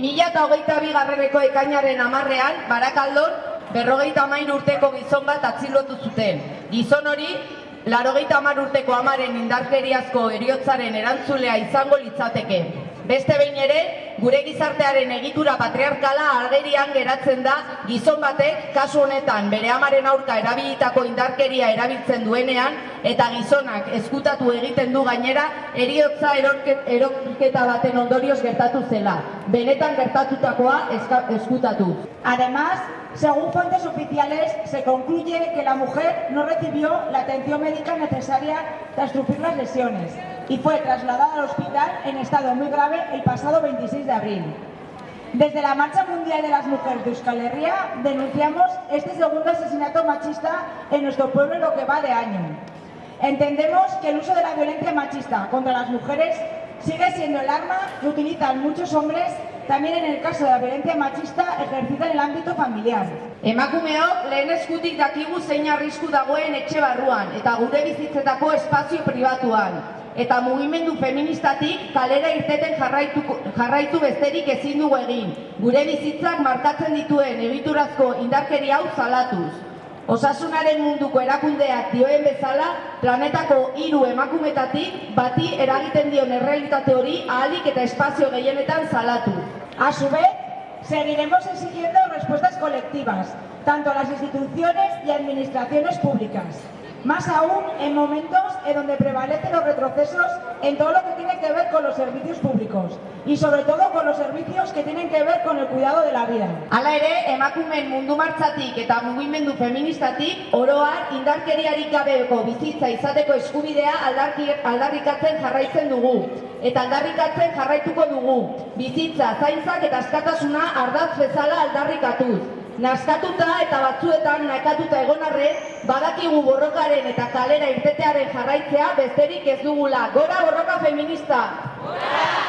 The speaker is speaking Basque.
2008 bigarreneko ekainaren amarrean, Barakaldon, berrogeita amain urteko gizon bat atzilotu zuten. Gizon hori, larogeita amar urteko amaren indarkeriazko eriotzaren erantzulea izango litzateke. Beste behin ere, gure gizartearen egitura patriarkala agerian geratzen da gizon batek kasu honetan bere amaren aurka erabilitako indarkeria erabiltzen duenean eta gizonak eskutatu egiten du gainera eriotza eroketa baten ondorioz gertatu zela. Benetan gertatutakoa eskutatu. Además, según fuentes oficiales, se concluye que la mujer no recibió la atención médica necesaria tras sufrir las lesiones y fue trasladada al hospital en estado muy grave el pasado 26 de abril. Desde la Marcha Mundial de las Mujeres de Euskal Herria denunciamos este segundo asesinato machista en nuestro pueblo en lo que va de año. Entendemos que el uso de la violencia machista contra las mujeres sigue siendo el arma que utilizan muchos hombres, también en el caso de la violencia machista ejercida en el ámbito familiar. Emakumeok lehen eskutik dakigu zein arrisku dagoen etxe barruan eta gure bizitzetako espazio pribatuan. Eta mugimendu feministatik kalera irteten jarraitu, jarraitu besterik ezin dugu egin. Gure bizitzak markatzen dituen egiturazko indarkeri hau zalatuz. Osasunaren munduko erakundeak dioen bezala, planetako hiru emakumetatik bati eragiten dion errealitate hori ahalik eta espazio gehienetan salatu. A su vez, seguiremos exigiendo respuestas colectivas, tanto a las instituciones y administraciones públicas. Más aún en momentos en donde prevalecen los retrocesos en todo lo que tiene que ver con los servicios públicos y sobre todo con los servicios que tienen que ver con el cuidado de la vida. Hala ere, emakumeen mundu martzatik eta mugimendu feministatik oroar indarkeriarik gabeko bizitza izateko eskubidea aldarrikatzen jarraitzen dugu. Eta aldarrikatzen jarraituko dugu. Bizitza, zaintzak eta askatasuna ardaz bezala aldarrikatuz. Naskatuta eta batzuetan nakatuta egon arren, badakigu borrokaren eta kalera irtetearen jarraitzea besterik ez dugula. Gora borroka feminista! Gora!